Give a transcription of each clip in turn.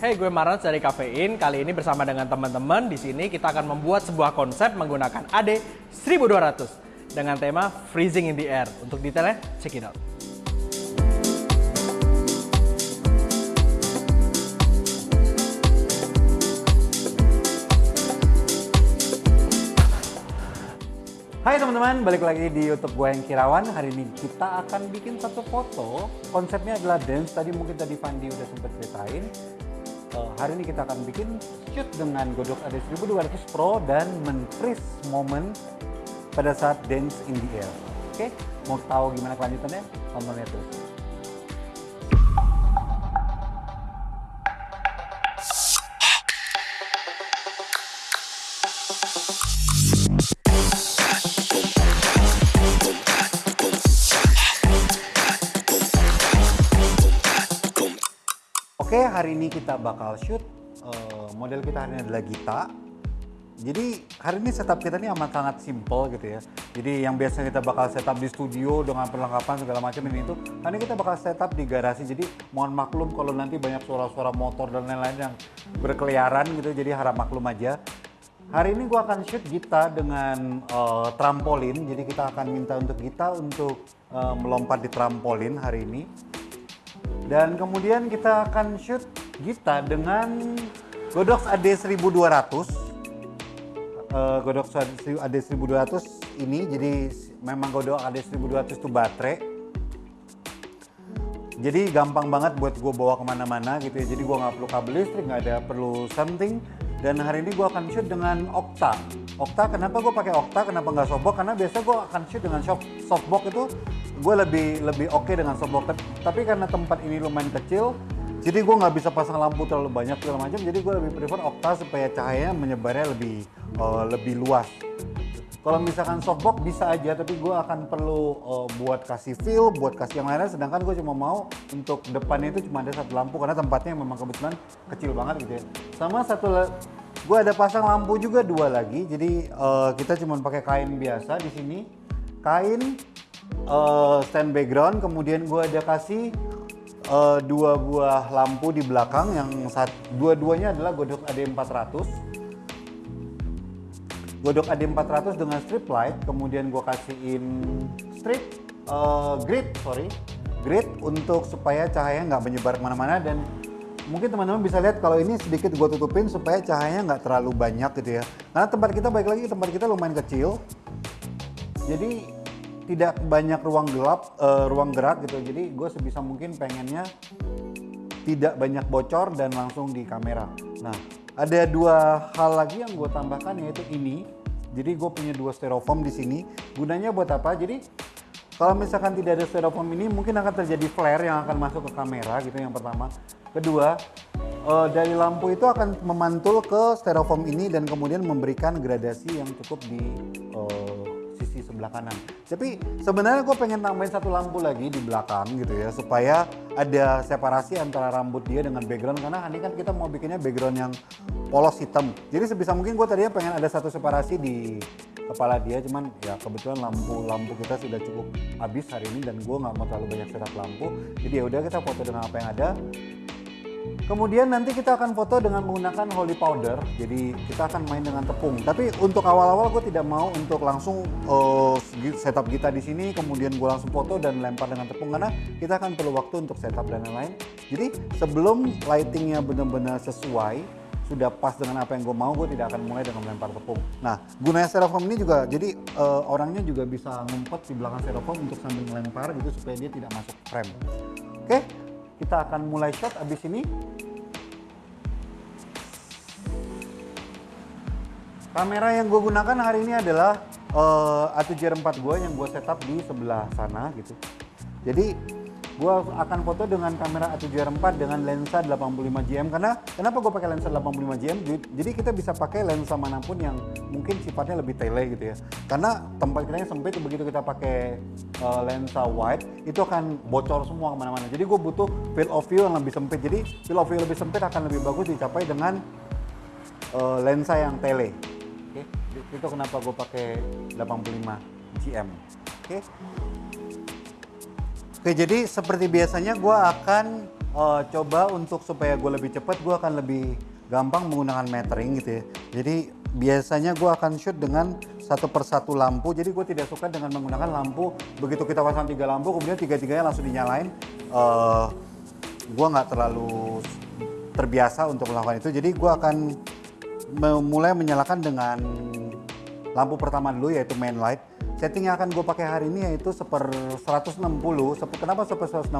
Hey, gue Marans dari Kafein. Kali ini bersama dengan teman-teman di sini kita akan membuat sebuah konsep menggunakan AD 1200 dengan tema Freezing in the Air. Untuk detailnya, check it out. Hai teman-teman, balik lagi di YouTube gue yang Kirawan. Hari ini kita akan bikin satu foto. Konsepnya adalah dance. Tadi mungkin tadi Fandi udah sempat ceritain. Uh, hari ini kita akan bikin shoot dengan Godok AD 1200 Pro dan men-freeze momen pada saat dance in the air. Oke, mau tahu gimana kelanjutannya? Tontonnya terus. Oke, hari ini kita bakal shoot. Uh, model kita hari ini adalah Gita. Jadi hari ini setup kita ini amat sangat simple gitu ya. Jadi yang biasanya kita bakal setup di studio dengan perlengkapan segala macam ini itu, hari ini kita bakal setup di garasi. Jadi mohon maklum kalau nanti banyak suara-suara motor dan lain-lain yang berkeliaran gitu. Jadi harap maklum aja. Hari ini gua akan shoot Gita dengan uh, trampolin. Jadi kita akan minta untuk Gita untuk uh, melompat di trampolin hari ini. Dan kemudian kita akan shoot Gita dengan Godox AD 1200. Uh, Godox AD 1200 ini jadi memang Godox AD 1200 itu baterai. Jadi gampang banget buat gue bawa ke mana-mana gitu ya. Jadi gue nggak perlu kabel listrik, nggak ada perlu something. Dan hari ini gue akan shoot dengan Okta. Okta, kenapa gue pakai Okta? Kenapa nggak softbox? Karena biasa gue akan shoot dengan softbox itu gue lebih lebih oke okay dengan softbox tapi karena tempat ini lumayan kecil jadi gue nggak bisa pasang lampu terlalu banyak segala macam jadi gue lebih prefer okta supaya cahaya menyebarnya lebih uh, lebih luas. Kalau misalkan softbox bisa aja tapi gue akan perlu uh, buat kasih feel buat kasih yang lainnya sedangkan gue cuma mau untuk depannya itu cuma ada satu lampu karena tempatnya memang kebetulan kecil banget gitu ya. Sama satu gue ada pasang lampu juga dua lagi jadi uh, kita cuma pakai kain biasa di sini. Kain uh, stand background kemudian gue ada kasih uh, dua buah lampu di belakang yang dua-duanya adalah Godok AD400 Godok AD400 dengan strip light kemudian gue kasihin strip uh, grid sorry grid untuk supaya cahaya nggak menyebar ke mana-mana dan mungkin teman-teman bisa lihat kalau ini sedikit gue tutupin supaya cahayanya nggak terlalu banyak gitu ya. Karena tempat kita baik lagi tempat kita lumayan kecil. Jadi tidak banyak ruang gelap, uh, ruang gerak gitu. Jadi gue sebisa mungkin pengennya tidak banyak bocor dan langsung di kamera. Nah, ada dua hal lagi yang gue tambahkan yaitu ini. Jadi gue punya dua styrofoam di sini. Gunanya buat apa? Jadi kalau misalkan tidak ada styrofoam ini mungkin akan terjadi flare yang akan masuk ke kamera gitu yang pertama. Kedua, uh, dari lampu itu akan memantul ke styrofoam ini dan kemudian memberikan gradasi yang cukup di uh, sisi sebelah kanan. Tapi sebenarnya gue pengen tambahin satu lampu lagi di belakang gitu ya supaya ada separasi antara rambut dia dengan background karena ini kan kita mau bikinnya background yang polos hitam. Jadi sebisa mungkin gue tadinya pengen ada satu separasi di kepala dia cuman ya kebetulan lampu lampu kita sudah cukup habis hari ini dan gue nggak mau terlalu banyak setup lampu jadi ya udah kita foto dengan apa yang ada Kemudian nanti kita akan foto dengan menggunakan holy powder. Jadi kita akan main dengan tepung. Tapi untuk awal-awal gue tidak mau untuk langsung uh, setup kita di sini, kemudian gue langsung foto dan lempar dengan tepung karena kita akan perlu waktu untuk setup dan lain-lain. Jadi sebelum lightingnya benar-benar sesuai, sudah pas dengan apa yang gue mau, gue tidak akan mulai dengan melempar tepung. Nah, gunanya styrofoam ini juga, jadi uh, orangnya juga bisa ngumpet di belakang styrofoam untuk sambil melempar gitu supaya dia tidak masuk frame. Oke, kita akan mulai shot abis ini Kamera yang gue gunakan hari ini adalah uh, A7R4 gue yang gue setup di sebelah sana gitu. Jadi gue akan foto dengan kamera A7R4 dengan lensa 85 karena kenapa gue pakai lensa 85 jm jadi kita bisa pakai lensa mana pun yang mungkin sifatnya lebih tele gitu ya. Karena tempat kita yang sempit begitu kita pakai uh, lensa wide itu akan bocor semua ke mana-mana. Jadi gue butuh field of view yang lebih sempit. Jadi field of view lebih sempit akan lebih bagus dicapai dengan uh, lensa yang tele? Itu kenapa gue pakai 85 GM. Oke. Okay? Oke, jadi seperti biasanya gue akan uh, coba untuk supaya gue lebih cepat, gue akan lebih gampang menggunakan metering gitu ya. Jadi biasanya gue akan shoot dengan satu persatu lampu. Jadi gue tidak suka dengan menggunakan lampu begitu kita pasang tiga lampu, kemudian tiga-tiganya langsung dinyalain. Uh, gue nggak terlalu terbiasa untuk melakukan itu. Jadi gue akan mulai menyalakan dengan lampu pertama dulu yaitu main light. Setting yang akan gue pakai hari ini yaitu seper 160 seper, kenapa seper 160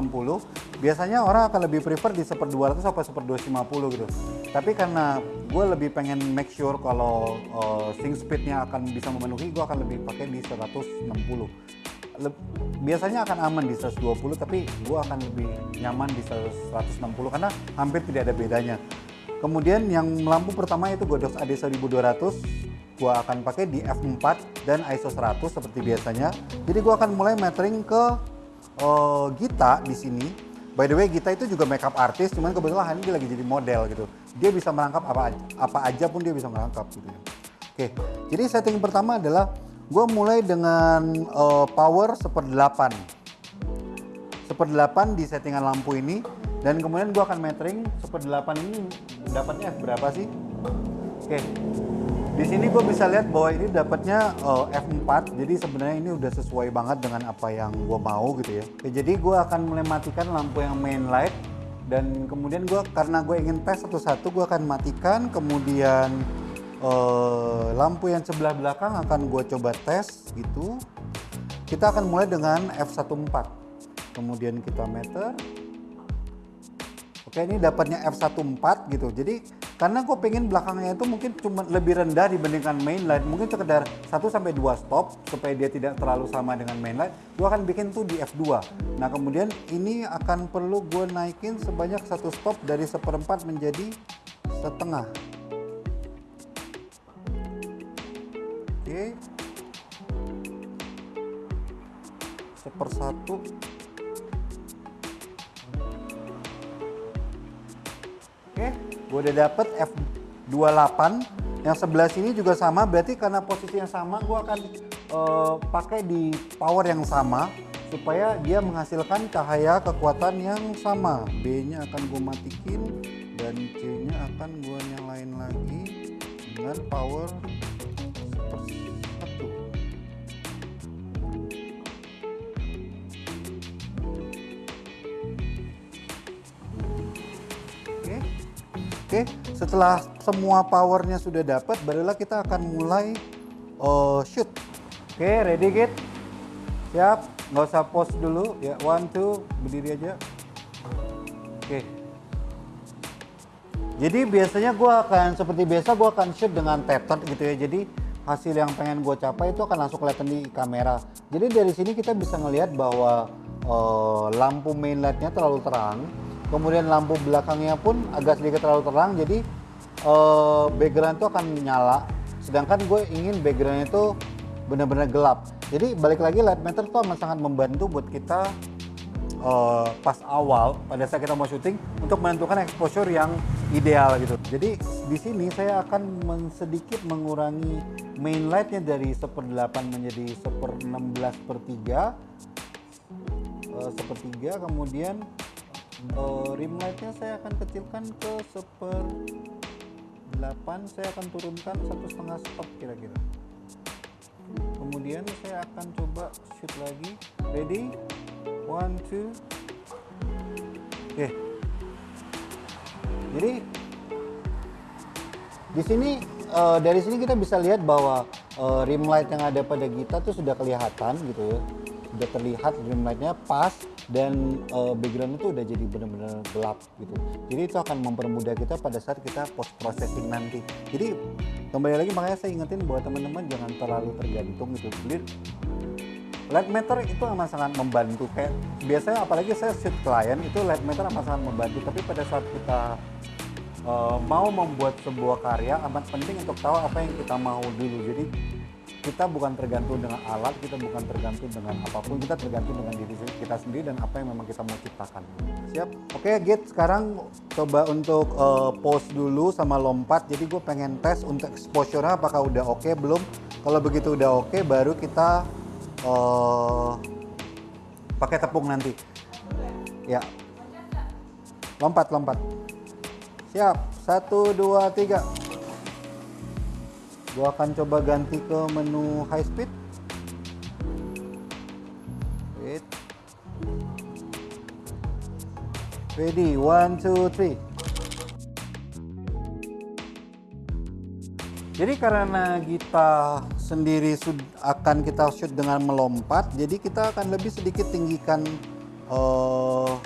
biasanya orang akan lebih prefer di seper 200 sampai seper 250 gitu. Tapi karena gue lebih pengen make sure kalau uh, sync speednya akan bisa memenuhi gue akan lebih pakai di 160 Le biasanya akan aman di 120 tapi gue akan lebih nyaman di 160 karena hampir tidak ada bedanya. Kemudian yang lampu pertama itu Godox AD 1200 gua akan pakai di f4 dan ISO 100 seperti biasanya. Jadi gua akan mulai metering ke uh, Gita di sini. By the way, Gita itu juga makeup artist, cuman kebetulan hari ini lagi jadi model gitu. Dia bisa merangkap apa apa aja pun dia bisa merangkap gitu ya. Oke, jadi setting pertama adalah gue mulai dengan uh, power seperdelapan. Seperdelapan di settingan lampu ini dan kemudian gue akan metering seperdelapan ini dapatnya F berapa sih? Oke, di sini gue bisa lihat bahwa ini dapatnya uh, eh, F4, jadi sebenarnya ini udah sesuai banget dengan apa yang gue mau gitu ya. Oke, jadi gue akan mulai matikan lampu yang main light dan kemudian gue karena gue ingin tes satu-satu gue akan matikan, kemudian uh, lampu yang sebelah belakang akan gue coba tes gitu. Kita akan mulai dengan F14, kemudian kita meter. Oke, ini dapatnya F14 gitu. Jadi karena gue pengen belakangnya itu mungkin cuma lebih rendah dibandingkan mainline. Mungkin sekedar 1 sampai 2 stop supaya dia tidak terlalu sama dengan mainline gue akan bikin tuh di F2 nah kemudian ini akan perlu gue naikin sebanyak satu stop dari seperempat menjadi setengah. Oke. Sepersatu. oke gue udah dapet F28 yang sebelah sini juga sama berarti karena posisi yang sama gue akan uh, pakai di power yang sama supaya dia menghasilkan cahaya kekuatan yang sama. B nya akan gue matikin dan C nya akan gue nyalain lagi dengan power Oke, setelah semua powernya sudah dapat, barulah kita akan mulai uh, shoot. Oke, ready git? Siap, nggak usah pause dulu. Ya, one, two, berdiri aja. Oke. Jadi biasanya gue akan seperti biasa gue akan shoot dengan tethered gitu ya. Jadi hasil yang pengen gue capai itu akan langsung kelihatan di kamera. Jadi dari sini kita bisa ngelihat bahwa uh, lampu main lightnya terlalu terang kemudian lampu belakangnya pun agak sedikit terlalu terang jadi uh, background itu akan nyala. Sedangkan gue ingin backgroundnya itu benar-benar gelap. Jadi balik lagi light meter itu amat sangat membantu buat kita uh, pas awal pada saat kita mau syuting untuk menentukan exposure yang ideal gitu. Jadi di sini saya akan sedikit mengurangi main lightnya dari seperdelapan menjadi seper 16 per 3 uh, sepertiga kemudian uh, rim lightnya saya akan kecilkan ke seper 8 saya akan turunkan satu setengah stop kira-kira. Kemudian saya akan coba shoot lagi. Ready? One two. Oke. Okay. jadi di sini uh, dari sini kita bisa lihat bahwa uh, rim light yang ada pada kita tuh sudah kelihatan gitu ya. Sudah terlihat rim lightnya pas dan uh, background itu udah jadi benar-benar gelap gitu. Jadi itu akan mempermudah kita pada saat kita post processing nanti. Jadi kembali lagi makanya saya ingetin bahwa teman-teman jangan terlalu tergantung gitu. Jadi light meter itu amat sangat membantu kayak biasanya apalagi saya shoot klien itu light meter amat sangat membantu tapi pada saat kita uh, mau membuat sebuah karya amat penting untuk tahu apa yang kita mau dulu jadi kita bukan tergantung dengan alat, kita bukan tergantung dengan apa pun, kita tergantung dengan diri kita sendiri dan apa yang memang kita mau ciptakan. Siap? Oke, Git, sekarang coba untuk uh, pause dulu sama lompat. Jadi gue pengen tes untuk exposure apakah udah oke okay, belum. Kalau begitu udah oke, okay, baru kita uh, pakai tepung nanti. Ya. lompat lompat siap satu dua tiga gua akan coba ganti ke menu high speed. Wait. Ready? One two three. Jadi karena kita sendiri akan kita shoot dengan melompat, jadi kita akan lebih sedikit tinggikan uh,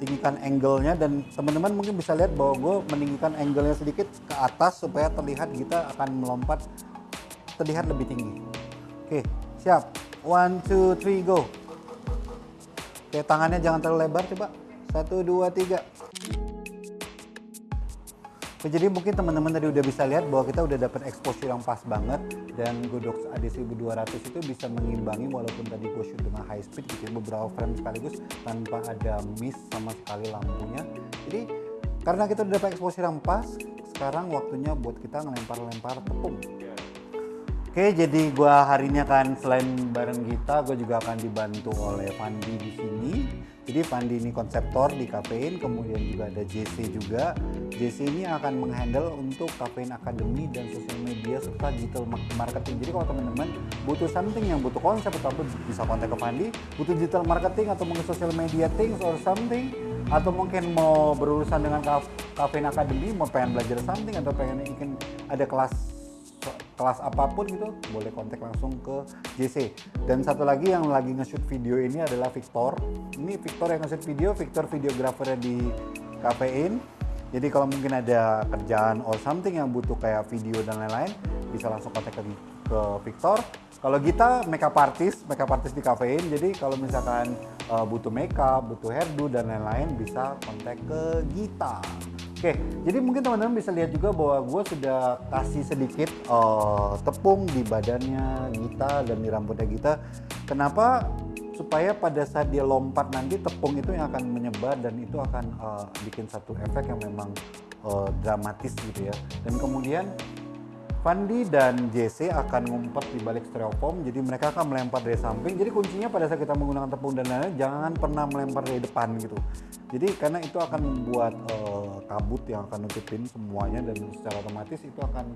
tinggikan angle-nya dan teman-teman mungkin bisa lihat bahwa gue meninggikan angle-nya sedikit ke atas supaya terlihat kita akan melompat terlihat lebih tinggi. Oke, siap. One, two, three, go. Oke, tangannya jangan terlalu lebar coba. Satu, dua, tiga. Oke, jadi mungkin teman-teman tadi udah bisa lihat bahwa kita udah dapat exposure yang pas banget dan Godox AD1200 itu bisa mengimbangi walaupun tadi gue shoot dengan high speed gitu ya, beberapa frame sekaligus tanpa ada miss sama sekali lampunya. Jadi karena kita udah dapat exposure yang pas, sekarang waktunya buat kita ngelempar-lempar tepung. Oke, jadi gue hari ini akan selain bareng kita, gue juga akan dibantu oleh Fandi di sini. Jadi Fandi ini konseptor di Kafein, kemudian juga ada JC juga. JC ini akan menghandle untuk Kafein Academy dan sosial media serta digital marketing. Jadi kalau teman-teman butuh something yang butuh konsep atau bisa kontak ke Fandi, butuh digital marketing atau mungkin sosial media things or something atau mungkin mau berurusan dengan Kafein Academy, mau pengen belajar something atau pengen ingin ada kelas kelas apa pun gitu boleh kontak langsung ke JC dan satu lagi yang lagi nge-shoot video ini adalah Victor. Ini Victor yang nge-shoot video Victor videografernya di Kafein jadi kalau mungkin ada kerjaan or something yang butuh kayak video dan lain-lain bisa langsung kontak ke, ke Victor. Kalau kita makeup artist, makeup artist di kafein, jadi kalau misalkan uh, butuh makeup, butuh hairdo dan lain-lain bisa kontak ke Gita. Oke, jadi mungkin teman-teman bisa lihat juga bahwa gue sudah kasih sedikit uh, tepung di badannya Gita dan di rambutnya Gita. Kenapa? Supaya pada saat dia lompat nanti tepung itu yang akan menyebar dan itu akan uh, bikin satu efek yang memang uh, dramatis gitu ya. Dan kemudian Fandi dan JC akan ngumpet di balik styrofoam, jadi mereka akan melempar dari samping. Jadi kuncinya pada saat kita menggunakan tepung dan lain-lain, jangan pernah melempar dari depan gitu. Jadi karena itu akan membuat uh, kabut yang akan nutupin semuanya dan secara otomatis itu akan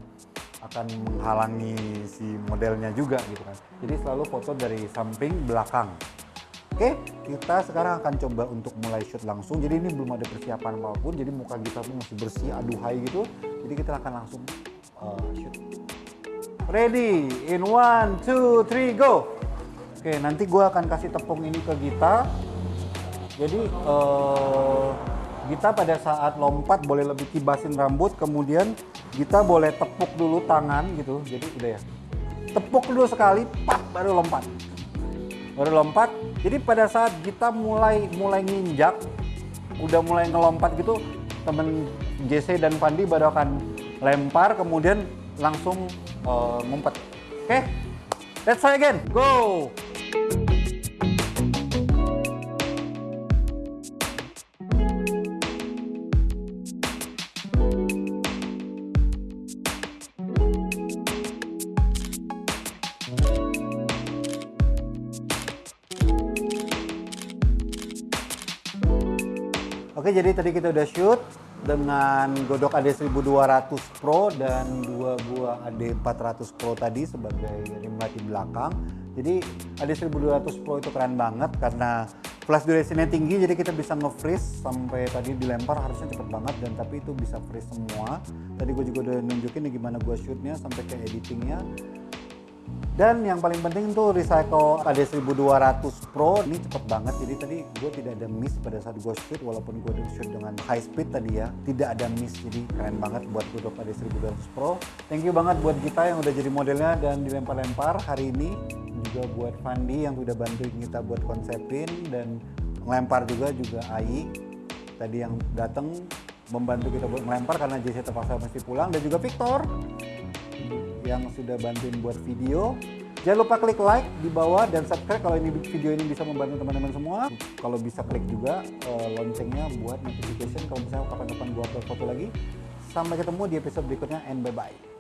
akan menghalangi si modelnya juga gitu kan. Jadi selalu foto dari samping belakang. Oke, kita sekarang akan coba untuk mulai shoot langsung. Jadi ini belum ada persiapan apa pun, jadi muka kita pun masih bersih, aduhai gitu. Jadi kita akan langsung uh, shoot. Ready, in one, two, three, go. Oke, nanti gue akan kasih tepung ini ke Gita. Jadi uh, Gita pada saat lompat boleh lebih kibasin rambut, kemudian Gita boleh tepuk dulu tangan gitu. Jadi udah ya. Tepuk dulu sekali, pak baru lompat. Baru lompat. Jadi pada saat kita mulai mulai nginjak, udah mulai ngelompat gitu, temen JC dan Pandi baru akan lempar kemudian langsung uh, ngumpet. Oke, okay? let's try again. Go. Oke, jadi tadi kita udah shoot dengan Godok AD1200 Pro dan dua buah AD400 Pro tadi sebagai rim light di belakang. Jadi AD1200 Pro itu keren banget karena flash durationnya tinggi jadi kita bisa nge-freeze sampai tadi dilempar harusnya cepet banget dan tapi itu bisa freeze semua. Tadi gue juga udah nunjukin nih gimana gue shootnya sampai ke editingnya dan yang paling penting tuh Recycle AD1200 Pro ini cepet banget. Jadi tadi gue tidak ada miss pada saat gue shoot walaupun gue shoot dengan high speed tadi ya. Tidak ada miss jadi keren banget buat gue AD1200 Pro. Thank you banget buat kita yang udah jadi modelnya dan dilempar-lempar hari ini. Juga buat Fandi yang udah bantuin kita buat konsepin dan ngelempar juga juga Ai tadi yang datang membantu kita buat melempar karena JC terpaksa mesti pulang dan juga Victor yang sudah bantuin buat video. Jangan lupa klik like di bawah dan subscribe kalau ini video ini bisa membantu teman-teman semua. Kalau bisa klik juga uh, loncengnya buat notification kalau misalnya kapan-kapan gua upload foto lagi. Sampai ketemu di episode berikutnya and bye-bye.